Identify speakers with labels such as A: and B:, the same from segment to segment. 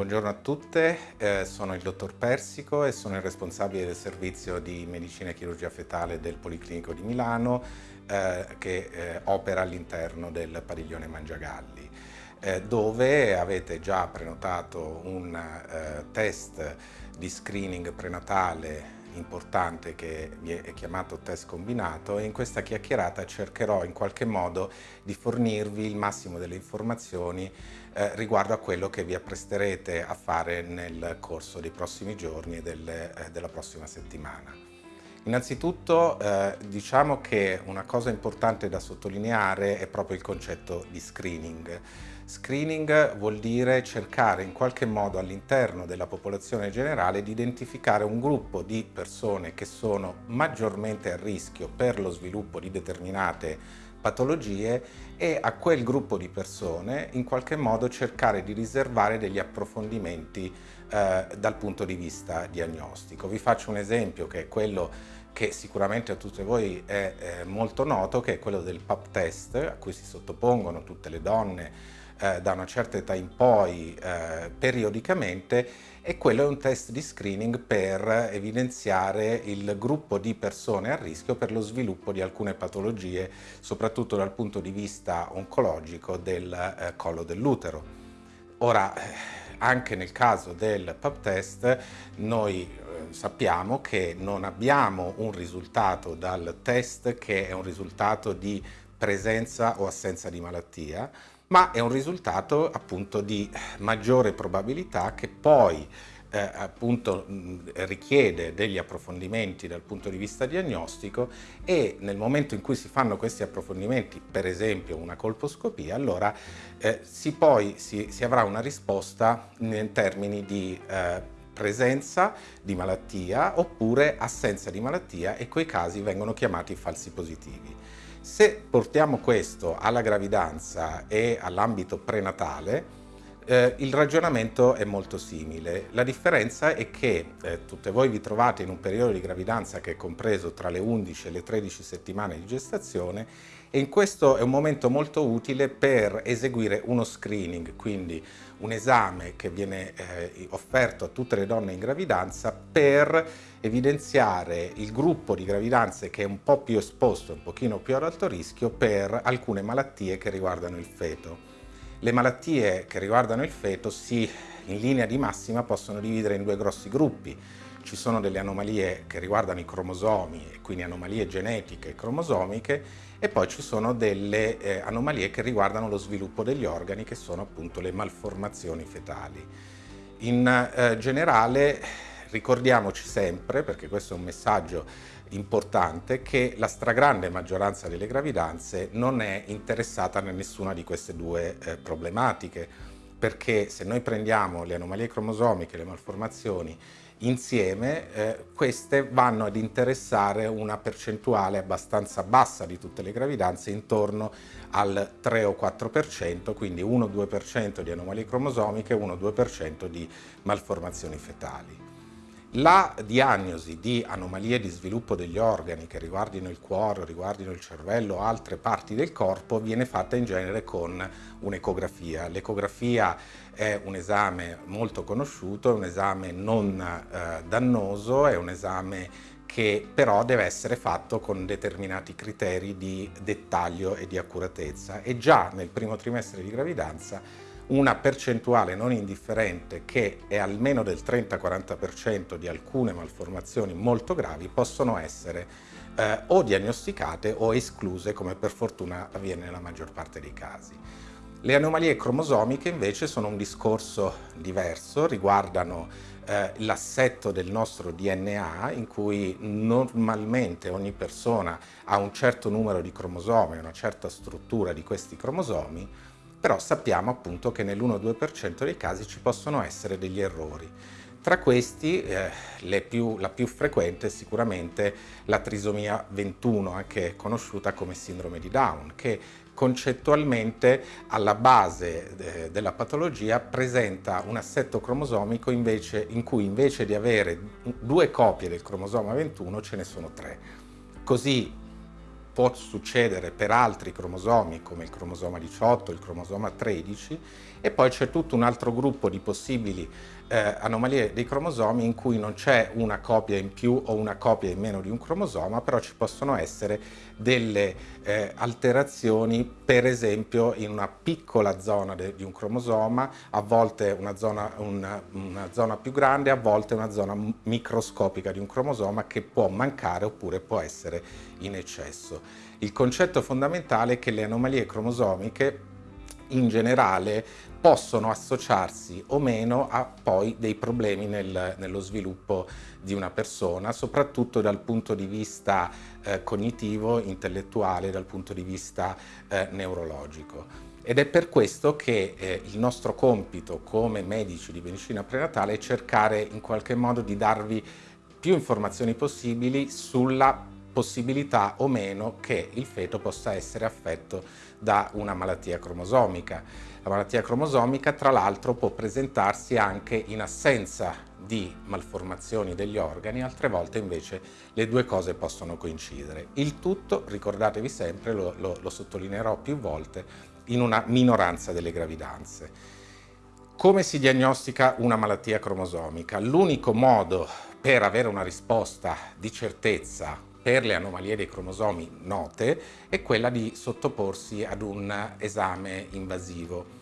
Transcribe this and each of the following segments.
A: Buongiorno a tutte, eh, sono il dottor Persico e sono il responsabile del servizio di medicina e chirurgia fetale del Policlinico di Milano eh, che eh, opera all'interno del padiglione Mangiagalli eh, dove avete già prenotato un eh, test di screening prenatale importante che è chiamato test combinato e in questa chiacchierata cercherò in qualche modo di fornirvi il massimo delle informazioni eh, riguardo a quello che vi appresterete a fare nel corso dei prossimi giorni e del, eh, della prossima settimana. Innanzitutto eh, diciamo che una cosa importante da sottolineare è proprio il concetto di screening. Screening vuol dire cercare in qualche modo all'interno della popolazione generale di identificare un gruppo di persone che sono maggiormente a rischio per lo sviluppo di determinate patologie e a quel gruppo di persone in qualche modo cercare di riservare degli approfondimenti eh, dal punto di vista diagnostico. Vi faccio un esempio che è quello che sicuramente a tutti voi è, è molto noto, che è quello del PAP test, a cui si sottopongono tutte le donne eh, da una certa età in poi eh, periodicamente e quello è un test di screening per evidenziare il gruppo di persone a rischio per lo sviluppo di alcune patologie, soprattutto dal punto di vista oncologico del eh, collo dell'utero. Ora, eh, anche nel caso del PAP test, noi sappiamo che non abbiamo un risultato dal test che è un risultato di presenza o assenza di malattia, ma è un risultato appunto di maggiore probabilità che poi eh, appunto richiede degli approfondimenti dal punto di vista diagnostico e nel momento in cui si fanno questi approfondimenti, per esempio una colposcopia, allora eh, si poi si, si, avrà una risposta in termini di eh, presenza di malattia oppure assenza di malattia e quei casi vengono chiamati falsi positivi. Se portiamo questo alla gravidanza e all'ambito prenatale, eh, il ragionamento è molto simile. La differenza è che eh, tutte voi vi trovate in un periodo di gravidanza che è compreso tra le 11 e le 13 settimane di gestazione e in questo è un momento molto utile per eseguire uno screening, quindi un esame che viene eh, offerto a tutte le donne in gravidanza per evidenziare il gruppo di gravidanze che è un po' più esposto, un pochino più ad alto rischio per alcune malattie che riguardano il feto. Le malattie che riguardano il feto si, in linea di massima possono dividere in due grossi gruppi, ci sono delle anomalie che riguardano i cromosomi quindi anomalie genetiche e cromosomiche e poi ci sono delle eh, anomalie che riguardano lo sviluppo degli organi che sono appunto le malformazioni fetali. In eh, generale ricordiamoci sempre, perché questo è un messaggio importante, che la stragrande maggioranza delle gravidanze non è interessata a nessuna di queste due eh, problematiche, perché se noi prendiamo le anomalie cromosomiche, le malformazioni insieme eh, queste vanno ad interessare una percentuale abbastanza bassa di tutte le gravidanze intorno al 3 o 4%, quindi 1-2% di anomalie cromosomiche e 1-2% di malformazioni fetali. La diagnosi di anomalie di sviluppo degli organi che riguardino il cuore, riguardino il cervello o altre parti del corpo viene fatta in genere con un'ecografia. L'ecografia è un esame molto conosciuto, è un esame non eh, dannoso, è un esame che però deve essere fatto con determinati criteri di dettaglio e di accuratezza e già nel primo trimestre di gravidanza una percentuale non indifferente che è almeno del 30-40% di alcune malformazioni molto gravi possono essere eh, o diagnosticate o escluse come per fortuna avviene nella maggior parte dei casi. Le anomalie cromosomiche invece sono un discorso diverso, riguardano eh, l'assetto del nostro DNA in cui normalmente ogni persona ha un certo numero di cromosomi, una certa struttura di questi cromosomi, però sappiamo appunto che nell'1-2% dei casi ci possono essere degli errori. Tra questi eh, più, la più frequente è sicuramente la trisomia 21, anche conosciuta come sindrome di Down, che concettualmente alla base eh, della patologia presenta un assetto cromosomico invece, in cui invece di avere due copie del cromosoma 21 ce ne sono tre. Così può succedere per altri cromosomi come il cromosoma 18, il cromosoma 13 e poi c'è tutto un altro gruppo di possibili eh, anomalie dei cromosomi in cui non c'è una copia in più o una copia in meno di un cromosoma, però ci possono essere delle eh, alterazioni, per esempio in una piccola zona di un cromosoma, a volte una zona, una, una zona più grande, a volte una zona microscopica di un cromosoma che può mancare oppure può essere in eccesso. Il concetto fondamentale è che le anomalie cromosomiche in generale possono associarsi o meno a poi dei problemi nel, nello sviluppo di una persona, soprattutto dal punto di vista eh, cognitivo, intellettuale, dal punto di vista eh, neurologico. Ed è per questo che eh, il nostro compito come medici di medicina prenatale è cercare in qualche modo di darvi più informazioni possibili sulla possibilità o meno che il feto possa essere affetto da una malattia cromosomica. La malattia cromosomica tra l'altro può presentarsi anche in assenza di malformazioni degli organi, altre volte invece le due cose possono coincidere. Il tutto, ricordatevi sempre, lo, lo, lo sottolineerò più volte, in una minoranza delle gravidanze. Come si diagnostica una malattia cromosomica? L'unico modo per avere una risposta di certezza per le anomalie dei cromosomi note è quella di sottoporsi ad un esame invasivo.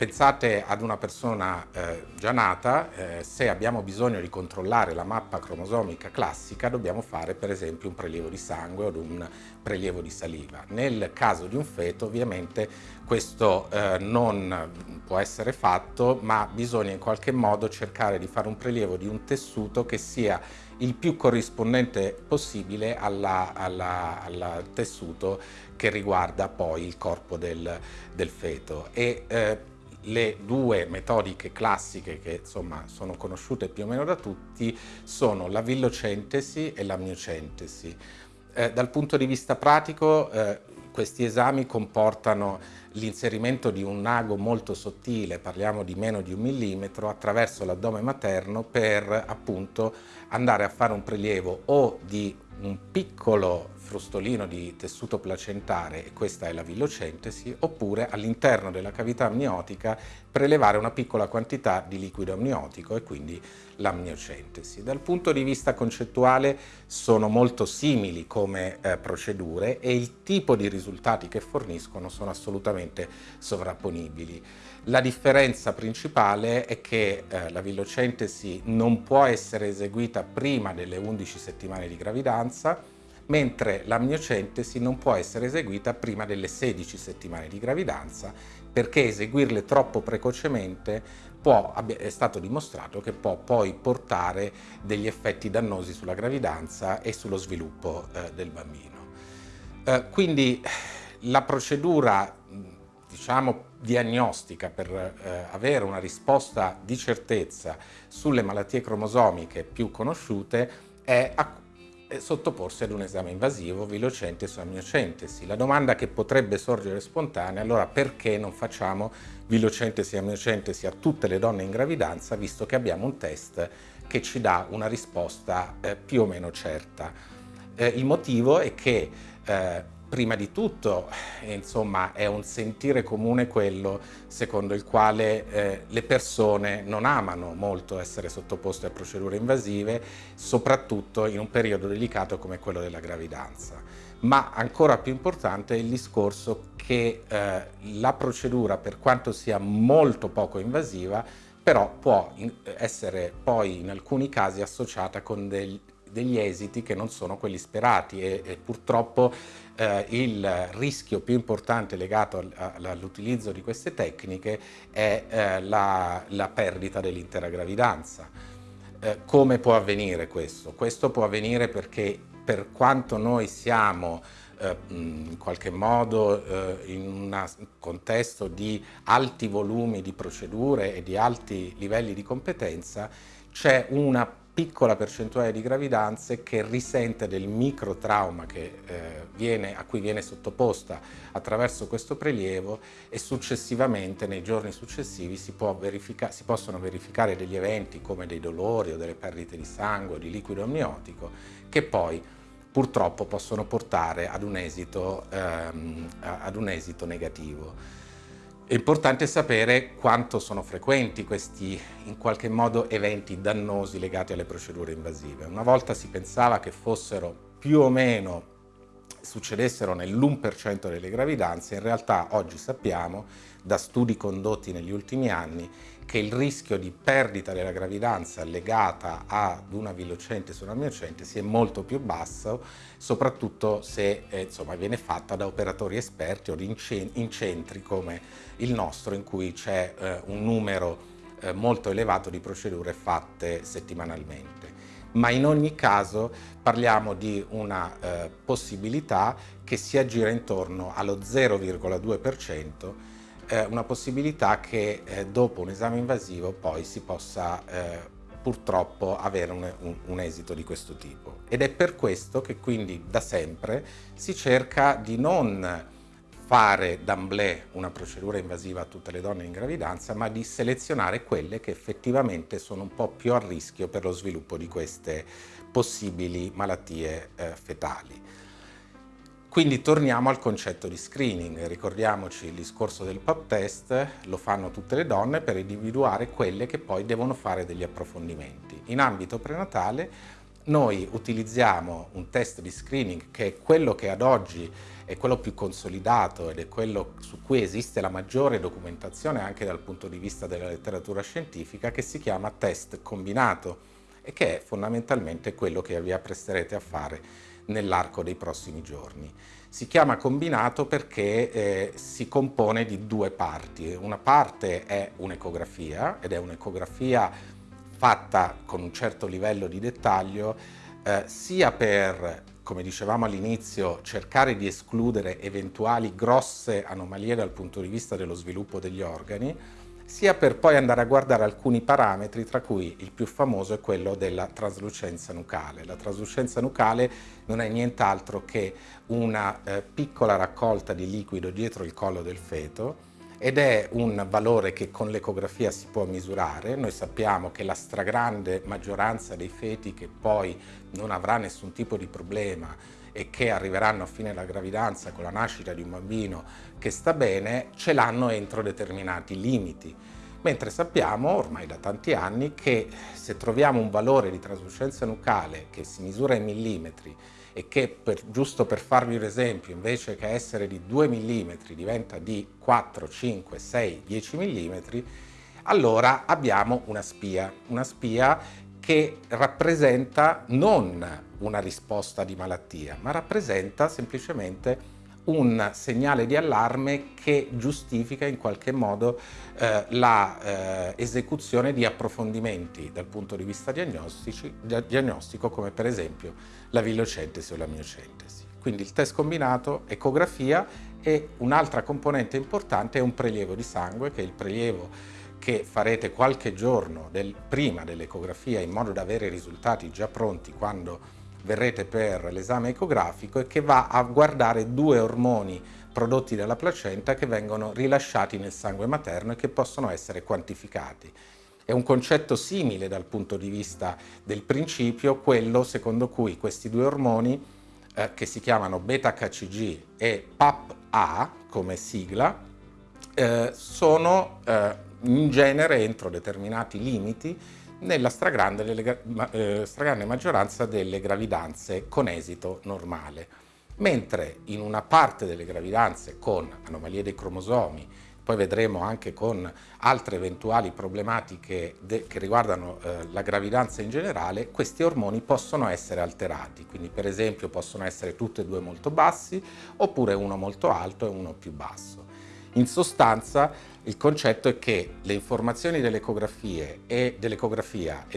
A: Pensate ad una persona eh, già nata, eh, se abbiamo bisogno di controllare la mappa cromosomica classica dobbiamo fare per esempio un prelievo di sangue o un prelievo di saliva. Nel caso di un feto ovviamente questo eh, non può essere fatto ma bisogna in qualche modo cercare di fare un prelievo di un tessuto che sia il più corrispondente possibile al tessuto che riguarda poi il corpo del, del feto. E, eh, le due metodiche classiche che insomma sono conosciute più o meno da tutti sono la villocentesi e la miocentesi. Eh, dal punto di vista pratico eh, questi esami comportano l'inserimento di un ago molto sottile, parliamo di meno di un millimetro, attraverso l'addome materno per appunto andare a fare un prelievo o di un piccolo frustolino di tessuto placentare, e questa è la villocentesi, oppure all'interno della cavità amniotica prelevare una piccola quantità di liquido amniotico e quindi l'amniocentesi. Dal punto di vista concettuale sono molto simili come eh, procedure e il tipo di risultati che forniscono sono assolutamente sovrapponibili. La differenza principale è che eh, la villocentesi non può essere eseguita prima delle 11 settimane di gravidanza, mentre l'amniocentesi non può essere eseguita prima delle 16 settimane di gravidanza perché eseguirle troppo precocemente può, è stato dimostrato che può poi portare degli effetti dannosi sulla gravidanza e sullo sviluppo eh, del bambino. Eh, quindi la procedura diciamo, diagnostica per eh, avere una risposta di certezza sulle malattie cromosomiche più conosciute è sottoporsi ad un esame invasivo, vilocentesi o amniocentesi. La domanda che potrebbe sorgere spontanea allora perché non facciamo vilocentesi e amniocentesi a tutte le donne in gravidanza visto che abbiamo un test che ci dà una risposta eh, più o meno certa. Eh, il motivo è che eh, prima di tutto insomma, è un sentire comune quello secondo il quale eh, le persone non amano molto essere sottoposte a procedure invasive, soprattutto in un periodo delicato come quello della gravidanza. Ma ancora più importante è il discorso che eh, la procedura, per quanto sia molto poco invasiva, però può essere poi in alcuni casi associata con del, degli esiti che non sono quelli sperati e, e purtroppo eh, il rischio più importante legato all'utilizzo di queste tecniche è eh, la, la, perdita dell'intera gravidanza. Eh, come può avvenire questo? Questo può avvenire perché per quanto noi siamo eh, in qualche modo eh, in un contesto di alti volumi di procedure e di alti livelli di competenza, c'è una piccola percentuale di gravidanze che risente del microtrauma che, eh, viene, a cui viene sottoposta attraverso questo prelievo e successivamente, nei giorni successivi, si, verifica, si possono verificare degli eventi come dei dolori o delle perdite di sangue di liquido amniotico che poi purtroppo possono portare ad un esito, ehm, ad un esito negativo. È importante sapere quanto sono frequenti questi in qualche modo eventi dannosi legati alle procedure invasive. Una volta si pensava che fossero più o meno succedessero nell'1% delle gravidanze, in realtà oggi sappiamo da studi condotti negli ultimi anni che il rischio di perdita della gravidanza legata ad una villocente su una miocente sia molto più basso, soprattutto se eh, insomma, viene fatta da operatori esperti o in centri come il nostro, in cui c'è eh, un numero eh, molto elevato di procedure fatte settimanalmente. Ma in ogni caso parliamo di una eh, possibilità che si aggira intorno allo 0,2% eh, una possibilità che eh, dopo un esame invasivo poi si possa eh, purtroppo avere un, un, un, esito di questo tipo. Ed è per questo che quindi da sempre si cerca di non fare d'amblè una procedura invasiva a tutte le donne in gravidanza, ma di selezionare quelle che effettivamente sono un po' più a rischio per lo sviluppo di queste possibili malattie eh, fetali. Quindi torniamo al concetto di screening, ricordiamoci il discorso del pap test, lo fanno tutte le donne per individuare quelle che poi devono fare degli approfondimenti. In ambito prenatale noi utilizziamo un test di screening che è quello che ad oggi è quello più consolidato ed è quello su cui esiste la maggiore documentazione anche dal punto di vista della letteratura scientifica che si chiama test combinato e che è fondamentalmente quello che vi appresterete a fare nell'arco dei prossimi giorni. Si chiama combinato perché eh, si compone di due parti. Una parte è un'ecografia ed è un'ecografia fatta con un certo livello di dettaglio eh, sia per, come dicevamo all'inizio, cercare di escludere eventuali grosse anomalie dal punto di vista dello sviluppo degli organi, sia per poi andare a guardare alcuni parametri, tra cui il più famoso è quello della traslucenza nucale. La traslucenza nucale non è nient'altro che una eh, piccola raccolta di liquido dietro il collo del feto ed è un valore che con l'ecografia si può misurare. Noi sappiamo che la stragrande maggioranza dei feti che poi non avrà nessun tipo di problema e che arriveranno a fine della gravidanza con la nascita di un bambino che sta bene, ce l'hanno entro determinati limiti. Mentre sappiamo ormai da tanti anni che se troviamo un valore di traslucenza nucale che si misura in millimetri e che, per, giusto per farvi un esempio, invece che essere di 2 mm diventa di 4, 5, 6, 10 mm, allora abbiamo una spia, una spia che rappresenta non una risposta di malattia, ma rappresenta semplicemente un segnale di allarme che giustifica in qualche modo eh, l'esecuzione eh, di approfondimenti dal punto di vista diagnostico come per esempio la villocentesi o la miocentesi. Quindi il test combinato, ecografia e un'altra componente importante è un prelievo di sangue che è il prelievo che farete qualche giorno del, prima dell'ecografia in modo da avere i risultati già pronti quando verrete per l'esame ecografico e che va a guardare due ormoni prodotti dalla placenta che vengono rilasciati nel sangue materno e che possono essere quantificati. È un concetto simile dal punto di vista del principio, quello secondo cui questi due ormoni, eh, che si chiamano beta-HCG e PAP-A come sigla, eh, sono eh, in genere entro determinati limiti nella stragrande, delle, eh, stragrande maggioranza delle gravidanze con esito normale. Mentre in una parte delle gravidanze con anomalie dei cromosomi, poi vedremo anche con altre eventuali problematiche che riguardano eh, la gravidanza in generale, questi ormoni possono essere alterati, quindi per esempio possono essere tutti e due molto bassi oppure uno molto alto e uno più basso. In sostanza il concetto è che le informazioni dell'ecografia e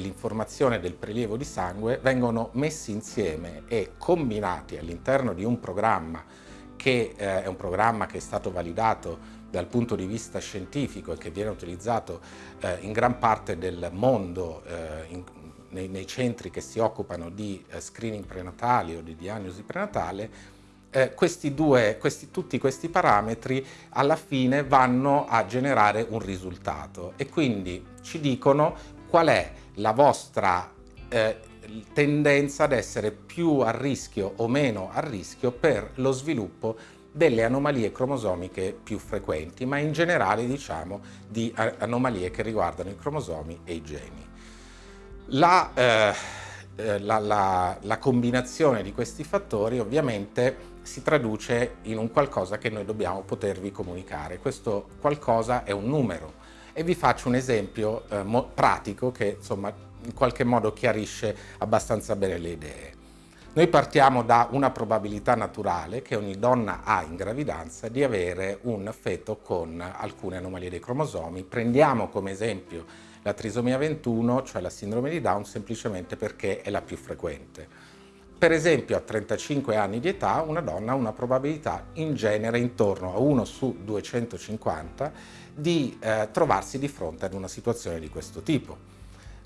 A: l'informazione del prelievo di sangue vengono messi insieme e combinati all'interno di un programma che eh, è un programma che è stato validato dal punto di vista scientifico e che viene utilizzato eh, in gran parte del mondo eh, in, nei, nei, centri che si occupano di eh, screening prenatali o di diagnosi prenatale eh, questi due, questi, tutti questi parametri alla fine vanno a generare un risultato e quindi ci dicono qual è la vostra eh, tendenza ad essere più a rischio o meno a rischio per lo sviluppo delle anomalie cromosomiche più frequenti, ma in generale diciamo di anomalie che riguardano i cromosomi e i geni. La, eh, eh, la, la, la combinazione di questi fattori ovviamente si traduce in un qualcosa che noi dobbiamo potervi comunicare. Questo qualcosa è un numero e vi faccio un esempio eh, pratico che insomma in qualche modo chiarisce abbastanza bene le idee. Noi partiamo da una probabilità naturale che ogni donna ha in gravidanza di avere un feto con alcune anomalie dei cromosomi. Prendiamo come esempio la trisomia 21, cioè la sindrome di Down, semplicemente perché è la più frequente. Per esempio a 35 anni di età una donna ha una probabilità in genere intorno a 1 su 250 di eh, trovarsi di fronte ad una situazione di questo tipo.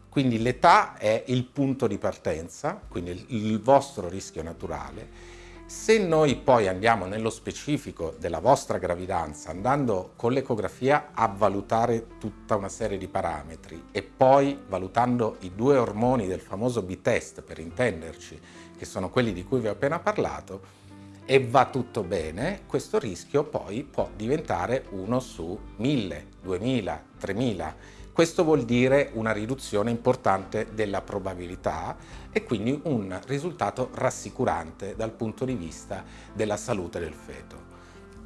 A: Quindi l'età è il punto di partenza, quindi il vostro rischio naturale. Se noi poi andiamo nello specifico della vostra gravidanza, andando con l'ecografia a valutare tutta una serie di parametri e poi valutando i due ormoni del famoso B-test, per intenderci, che sono quelli di cui vi ho appena parlato, e va tutto bene, questo rischio poi può diventare uno su 1000, 2000, 3000 questo vuol dire una riduzione importante della probabilità e quindi un risultato rassicurante dal punto di vista della salute del feto.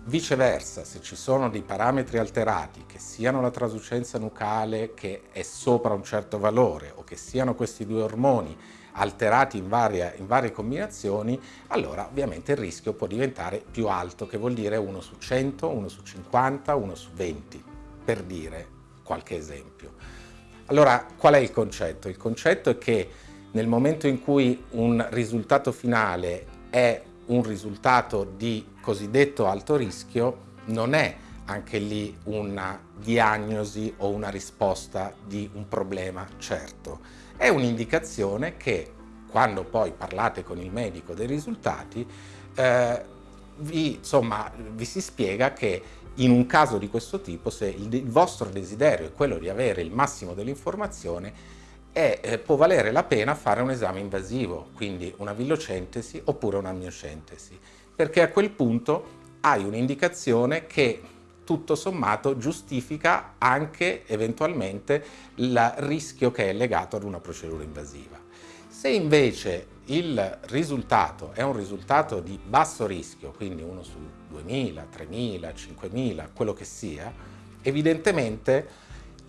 A: Viceversa, se ci sono dei parametri alterati, che siano la trasucenza nucale che è sopra un certo valore o che siano questi due ormoni alterati in, varia, in varie combinazioni, allora ovviamente il rischio può diventare più alto, che vuol dire 1 su 100, 1 su 50, 1 su 20, per dire qualche esempio. Allora, qual è il concetto? Il concetto è che nel momento in cui un risultato finale è un risultato di cosiddetto alto rischio, non è anche lì una diagnosi o una risposta di un problema certo. È un'indicazione che quando poi parlate con il medico dei risultati eh, vi, insomma, vi si spiega che in un caso di questo tipo, se il, il vostro desiderio è quello di avere il massimo dell'informazione, eh, può valere la pena fare un esame invasivo, quindi una villocentesi oppure una miocentesi, perché a quel punto hai un'indicazione che tutto sommato giustifica anche eventualmente il rischio che è legato ad una procedura invasiva. Se invece il risultato è un risultato di basso rischio, quindi uno su 2000, 3000, 5000, quello che sia, evidentemente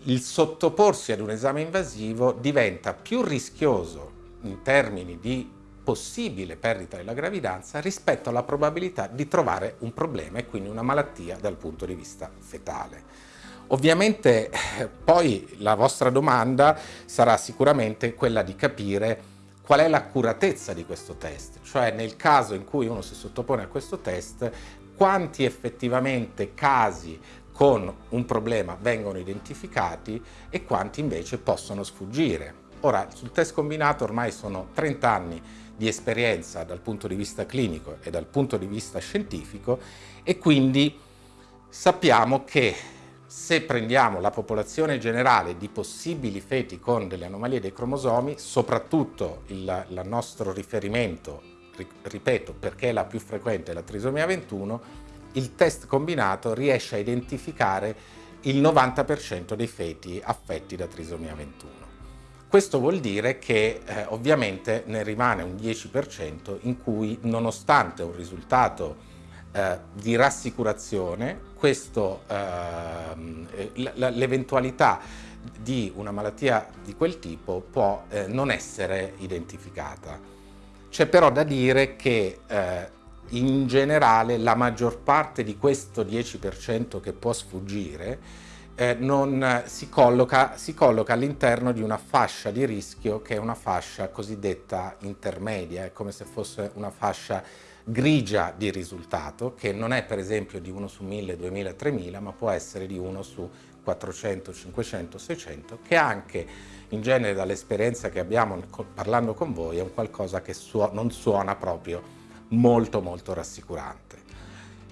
A: il sottoporsi ad un esame invasivo diventa più rischioso in termini di possibile perdita della gravidanza rispetto alla probabilità di trovare un problema e quindi una malattia dal punto di vista fetale. Ovviamente eh, poi la vostra domanda sarà sicuramente quella di capire qual è l'accuratezza di questo test, cioè nel caso in cui uno si sottopone a questo test, quanti effettivamente casi con un problema vengono identificati e quanti invece possono sfuggire. Ora, sul test combinato ormai sono 30 anni di esperienza dal punto di vista clinico e dal punto di vista scientifico e quindi sappiamo che se prendiamo la popolazione generale di possibili feti con delle anomalie dei cromosomi, soprattutto il, il nostro riferimento, ripeto, perché è la più frequente la trisomia 21, il test combinato riesce a identificare il 90% dei feti affetti da trisomia 21. Questo vuol dire che eh, ovviamente ne rimane un 10% in cui nonostante un risultato eh, di rassicurazione, eh, l'eventualità di una malattia di quel tipo può eh, non essere identificata. C'è però da dire che eh, in generale la maggior parte di questo 10% che può sfuggire eh, non si colloca, colloca all'interno di una fascia di rischio che è una fascia cosiddetta intermedia, è come se fosse una fascia grigia di risultato, che non è per esempio di 1 su 1000, 2000, 3000, ma può essere di 1 su 400, 500, 600, che anche in genere dall'esperienza che abbiamo parlando con voi è un qualcosa che su non suona proprio molto molto rassicurante.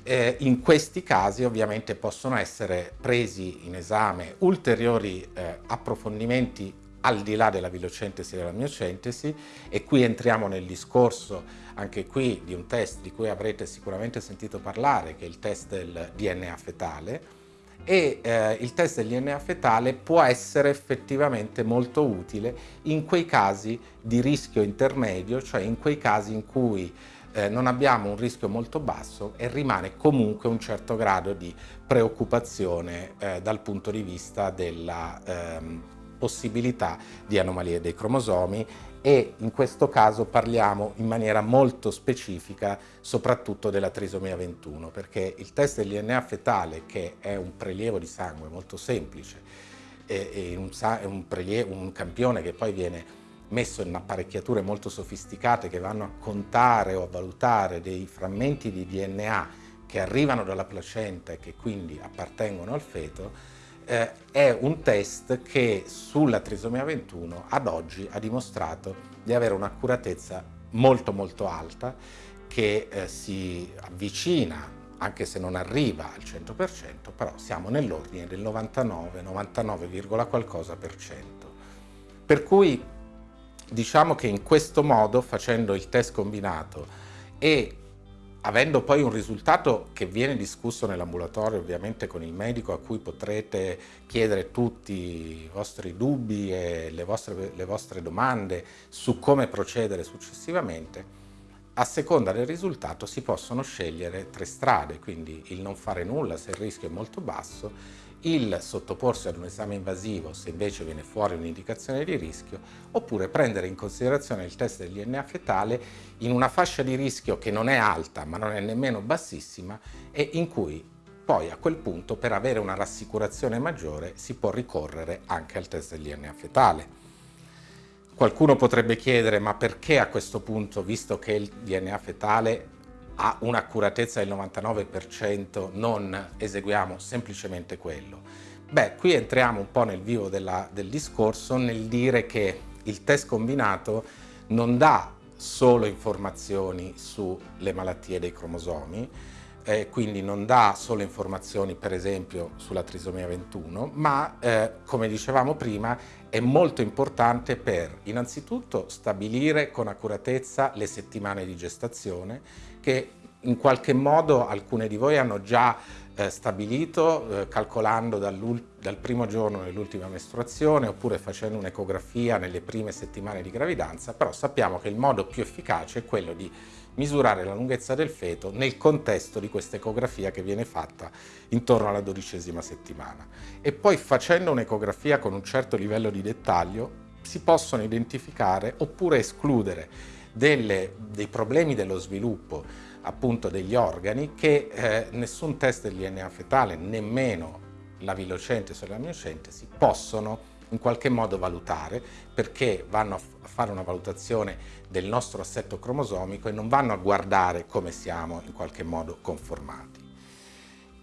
A: Eh, in questi casi ovviamente possono essere presi in esame ulteriori eh, approfondimenti al di là della vilocentesi e della miocentesi e qui entriamo nel discorso anche qui di un test di cui avrete sicuramente sentito parlare che è il test del DNA fetale e eh, il test del DNA fetale può essere effettivamente molto utile in quei casi di rischio intermedio, cioè in quei casi in cui eh, non abbiamo un rischio molto basso e rimane comunque un certo grado di preoccupazione eh, dal punto di vista della ehm, possibilità di anomalie dei cromosomi e in questo caso parliamo in maniera molto specifica soprattutto della trisomia 21 perché il test del DNA fetale che è un prelievo di sangue molto semplice è un, un, prelievo, un campione che poi viene messo in apparecchiature molto sofisticate che vanno a contare o a valutare dei frammenti di DNA che arrivano dalla placenta e che quindi appartengono al feto, eh, è un test che sulla trisomia 21 ad oggi ha dimostrato di avere un'accuratezza molto molto alta che eh, si avvicina anche se non arriva al 100%, però siamo nell'ordine del 99, 99, qualcosa per cento. Per cui diciamo che in questo modo, facendo il test combinato e avendo poi un risultato che viene discusso nell'ambulatorio ovviamente con il medico a cui potrete chiedere tutti i vostri dubbi e le vostre, le vostre domande su come procedere successivamente, a seconda del risultato si possono scegliere tre strade, quindi il non fare nulla se il rischio è molto basso, il sottoporsi ad un esame invasivo se invece viene fuori un'indicazione di rischio, oppure prendere in considerazione il test del DNA fetale in una fascia di rischio che non è alta ma non è nemmeno bassissima e in cui poi a quel punto per avere una rassicurazione maggiore si può ricorrere anche al test del DNA fetale. Qualcuno potrebbe chiedere ma perché a questo punto, visto che il DNA fetale ha un'accuratezza del 99%, non eseguiamo semplicemente quello. Beh, qui entriamo un po' nel vivo della, del discorso nel dire che il test combinato non dà solo informazioni sulle malattie dei cromosomi, eh, quindi non dà solo informazioni per esempio sulla trisomia 21, ma eh, come dicevamo prima è molto importante per innanzitutto stabilire con accuratezza le settimane di gestazione che in qualche modo alcune di voi hanno già eh, stabilito eh, calcolando dal primo giorno dell'ultima mestruazione oppure facendo un'ecografia nelle prime settimane di gravidanza, però sappiamo che il modo più efficace è quello di misurare la lunghezza del feto nel contesto di questa ecografia che viene fatta intorno alla dodicesima settimana. E poi facendo un'ecografia con un certo livello di dettaglio si possono identificare oppure escludere delle, dei problemi dello sviluppo appunto degli organi che eh, nessun test del DNA fetale, nemmeno la vilocentesi o la miocentesi, possono in qualche modo valutare perché vanno a fare una valutazione del nostro assetto cromosomico e non vanno a guardare come siamo in qualche modo conformati.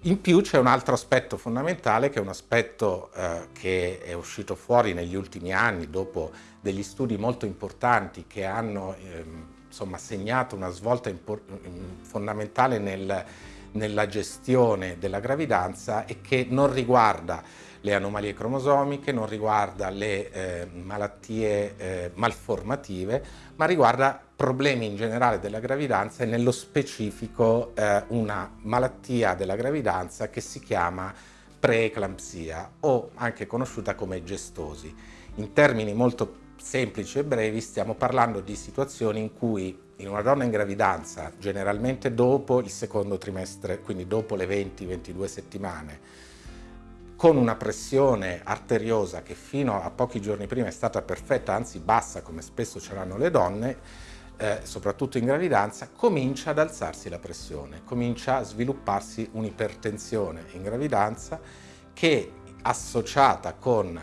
A: In più c'è un altro aspetto fondamentale che è un aspetto eh, che è uscito fuori negli ultimi anni dopo degli studi molto importanti che hanno ehm, insomma, segnato una svolta fondamentale nel, nella gestione della gravidanza e che non riguarda le anomalie cromosomiche, non riguarda le eh, malattie eh, malformative, ma riguarda problemi in generale della gravidanza e nello specifico eh, una malattia della gravidanza che si chiama preeclampsia o anche conosciuta come gestosi. In termini molto semplici e brevi stiamo parlando di situazioni in cui in una donna in gravidanza, generalmente dopo il secondo trimestre, quindi dopo le 20-22 settimane, con una pressione arteriosa che fino a pochi giorni prima è stata perfetta, anzi bassa come spesso ce l'hanno le donne, eh, soprattutto in gravidanza, comincia ad alzarsi la pressione, comincia a svilupparsi un'ipertensione in gravidanza che associata con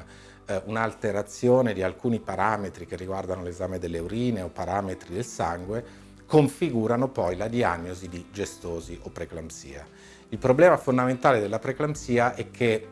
A: eh, un'alterazione di alcuni parametri che riguardano l'esame delle urine o parametri del sangue configurano poi la diagnosi di gestosi o preeclampsia. Il problema fondamentale della preeclampsia è che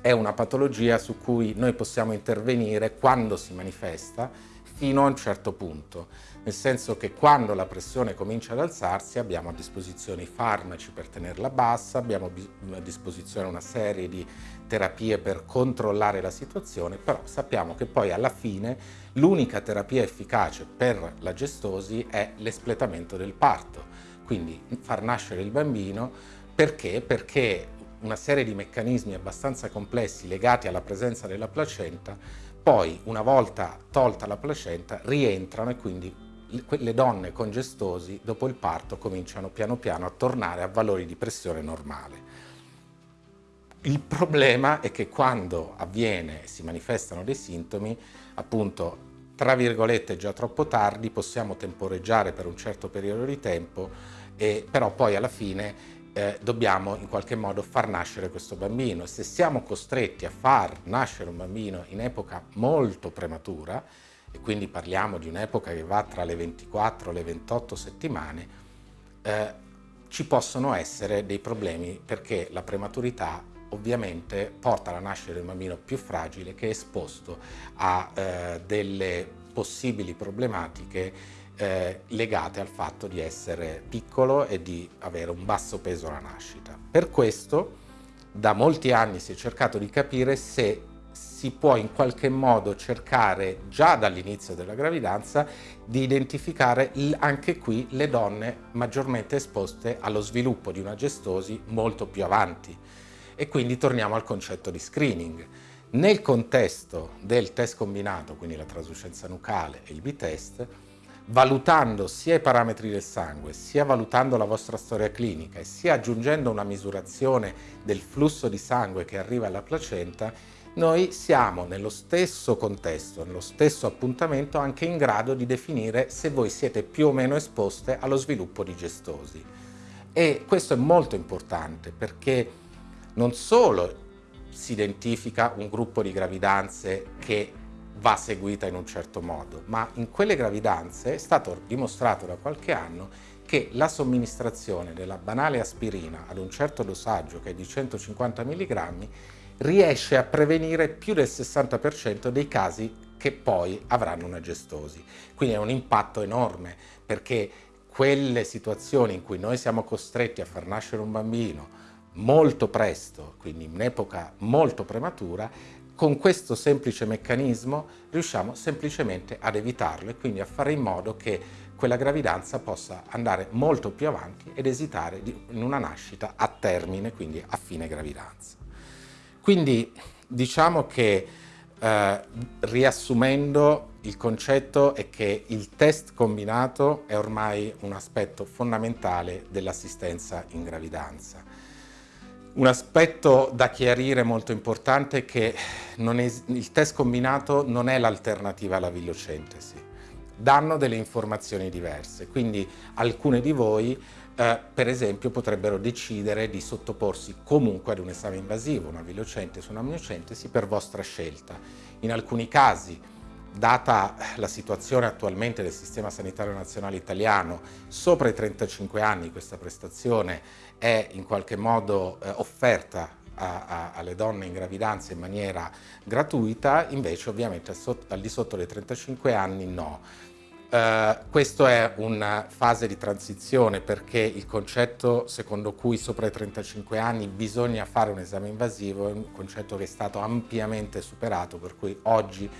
A: è una patologia su cui noi possiamo intervenire quando si manifesta fino a un certo punto, nel senso che quando la pressione comincia ad alzarsi abbiamo a disposizione i farmaci per tenerla bassa, abbiamo a disposizione una serie di terapie per controllare la situazione, però sappiamo che poi alla fine l'unica terapia efficace per la gestosi è l'espletamento del parto, quindi far nascere il bambino perché? Perché una serie di meccanismi abbastanza complessi legati alla presenza della placenta poi una volta tolta la placenta rientrano e quindi le donne con gestosi dopo il parto cominciano piano piano a tornare a valori di pressione normale. Il problema è che quando avviene e si manifestano dei sintomi, appunto, tra virgolette già troppo tardi, possiamo temporeggiare per un certo periodo di tempo, e, però poi alla fine eh, dobbiamo in qualche modo far nascere questo bambino. Se siamo costretti a far nascere un bambino in epoca molto prematura, e quindi parliamo di un'epoca che va tra le 24 e le 28 settimane, eh, ci possono essere dei problemi perché la prematurità ovviamente porta alla nascita di un bambino più fragile che è esposto a eh, delle possibili problematiche eh, legate al fatto di essere piccolo e di avere un basso peso alla nascita. Per questo da molti anni si è cercato di capire se si può in qualche modo cercare già dall'inizio della gravidanza di identificare anche qui le donne maggiormente esposte allo sviluppo di una gestosi molto più avanti e quindi torniamo al concetto di screening. Nel contesto del test combinato, quindi la traslucenza nucale e il B-test, valutando sia i parametri del sangue, sia valutando la vostra storia clinica e sia aggiungendo una misurazione del flusso di sangue che arriva alla placenta, noi siamo nello stesso contesto, nello stesso appuntamento anche in grado di definire se voi siete più o meno esposte allo sviluppo di gestosi. E questo è molto importante perché non solo si identifica un gruppo di gravidanze che va seguita in un certo modo, ma in quelle gravidanze è stato dimostrato da qualche anno che la somministrazione della banale aspirina ad un certo dosaggio che è di 150 mg riesce a prevenire più del 60% dei casi che poi avranno una gestosi. Quindi è un impatto enorme perché quelle situazioni in cui noi siamo costretti a far nascere un bambino molto presto, quindi in un'epoca molto prematura, con questo semplice meccanismo riusciamo semplicemente ad evitarlo e quindi a fare in modo che quella gravidanza possa andare molto più avanti ed esitare in una nascita a termine, quindi a fine gravidanza. Quindi diciamo che eh, riassumendo il concetto è che il test combinato è ormai un aspetto fondamentale dell'assistenza in gravidanza. Un aspetto da chiarire molto importante è che il test combinato non è l'alternativa alla villocentesi. Danno delle informazioni diverse, quindi alcune di voi eh, per esempio potrebbero decidere di sottoporsi comunque ad un esame invasivo, una villocentesi o una miocentesi per vostra scelta. In alcuni casi data la situazione attualmente del sistema sanitario nazionale italiano, sopra i 35 anni questa prestazione è in qualche modo eh, offerta a, a, alle donne in gravidanza in maniera gratuita, invece ovviamente al di sotto dei 35 anni no. Uh, questa è una fase di transizione perché il concetto secondo cui sopra i 35 anni bisogna fare un esame invasivo è un concetto che è stato ampiamente superato, per cui oggi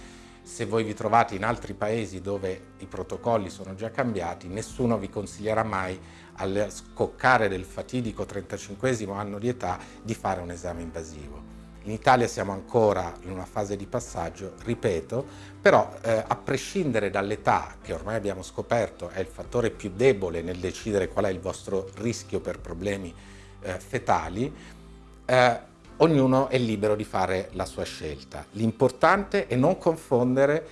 A: se voi vi trovate in altri paesi dove i protocolli sono già cambiati, nessuno vi consiglierà mai al scoccare del fatidico 35 anno di età di fare un esame invasivo. In Italia siamo ancora in una fase di passaggio, ripeto, però eh, a prescindere dall'età, che ormai abbiamo scoperto è il fattore più debole nel decidere qual è il vostro rischio per problemi eh, fetali, eh, ognuno è libero di fare la sua scelta. L'importante è non confondere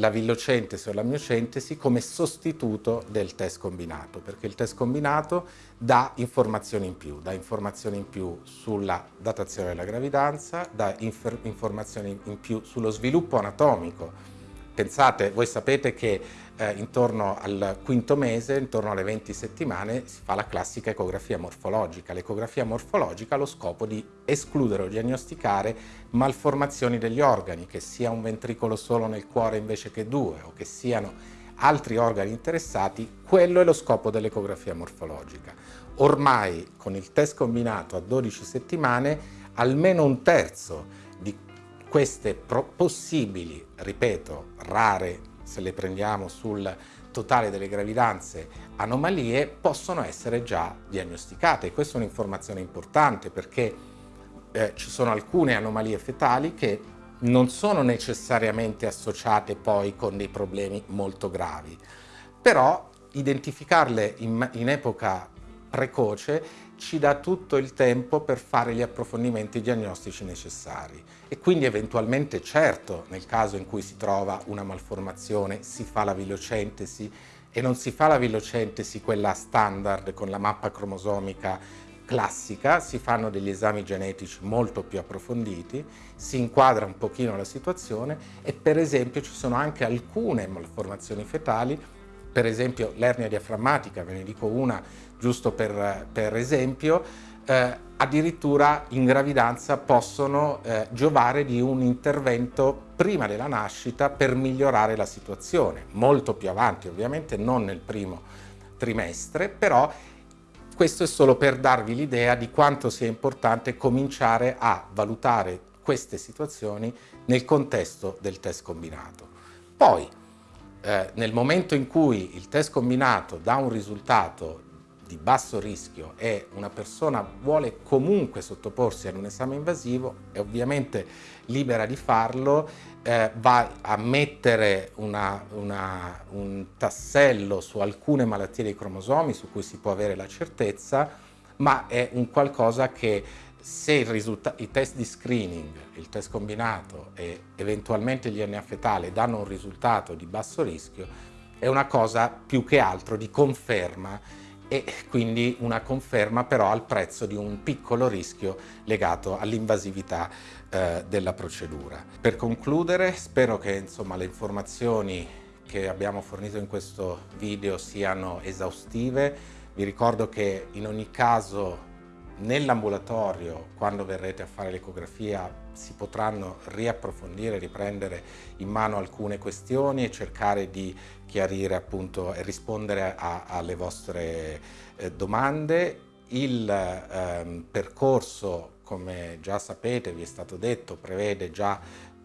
A: la villocentesi o la miocentesi come sostituto del test combinato, perché il test combinato dà informazioni in più, dà informazioni in più sulla datazione della gravidanza, dà informazioni in più sullo sviluppo anatomico. Pensate, voi sapete che eh, intorno al quinto mese, intorno alle 20 settimane, si fa la classica ecografia morfologica. L'ecografia morfologica ha lo scopo di escludere o diagnosticare malformazioni degli organi, che sia un ventricolo solo nel cuore invece che due, o che siano altri organi interessati, quello è lo scopo dell'ecografia morfologica. Ormai con il test combinato a 12 settimane almeno un terzo di queste possibili, ripeto, rare se le prendiamo sul totale delle gravidanze, anomalie possono essere già diagnosticate. questa è un'informazione importante perché eh, ci sono alcune anomalie fetali che non sono necessariamente associate poi con dei problemi molto gravi, però identificarle in, in epoca precoce ci dà tutto il tempo per fare gli approfondimenti diagnostici necessari e quindi eventualmente certo nel caso in cui si trova una malformazione si fa la vilocentesi. E non si fa la vilocentesi quella standard con la mappa cromosomica classica, si fanno degli esami genetici molto più approfonditi, si inquadra un pochino la situazione. E per esempio ci sono anche alcune malformazioni fetali. Per esempio l'ernia diaframmatica, ve ne dico una giusto per, per esempio, eh, addirittura in gravidanza possono eh, giovare di un intervento prima della nascita per migliorare la situazione, molto più avanti ovviamente, non nel primo trimestre, però questo è solo per darvi l'idea di quanto sia importante cominciare a valutare queste situazioni nel contesto del test combinato. Poi, eh, nel momento in cui il test combinato dà un risultato di basso rischio e una persona vuole comunque sottoporsi ad un esame invasivo, è ovviamente libera di farlo, eh, va a mettere una, una, un tassello su alcune malattie dei cromosomi su cui si può avere la certezza, ma è un qualcosa che se i test di screening, il test combinato e eventualmente il DNA fetale danno un risultato di basso rischio, è una cosa più che altro di conferma e quindi una conferma però al prezzo di un piccolo rischio legato all'invasività eh, della procedura. Per concludere spero che insomma, le informazioni che abbiamo fornito in questo video siano esaustive. Vi ricordo che in ogni caso Nell'ambulatorio, quando verrete a fare l'ecografia, si potranno riapprofondire, riprendere in mano alcune questioni e cercare di chiarire appunto e rispondere a, alle vostre eh, domande. Il ehm, percorso, come già sapete, vi è stato detto, prevede già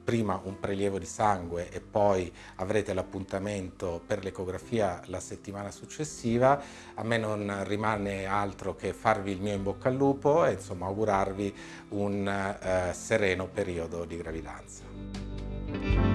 A: prima un prelievo di sangue e poi avrete l'appuntamento per l'ecografia la settimana successiva, a me non rimane altro che farvi il mio in bocca al lupo e insomma augurarvi un eh, sereno periodo di gravidanza.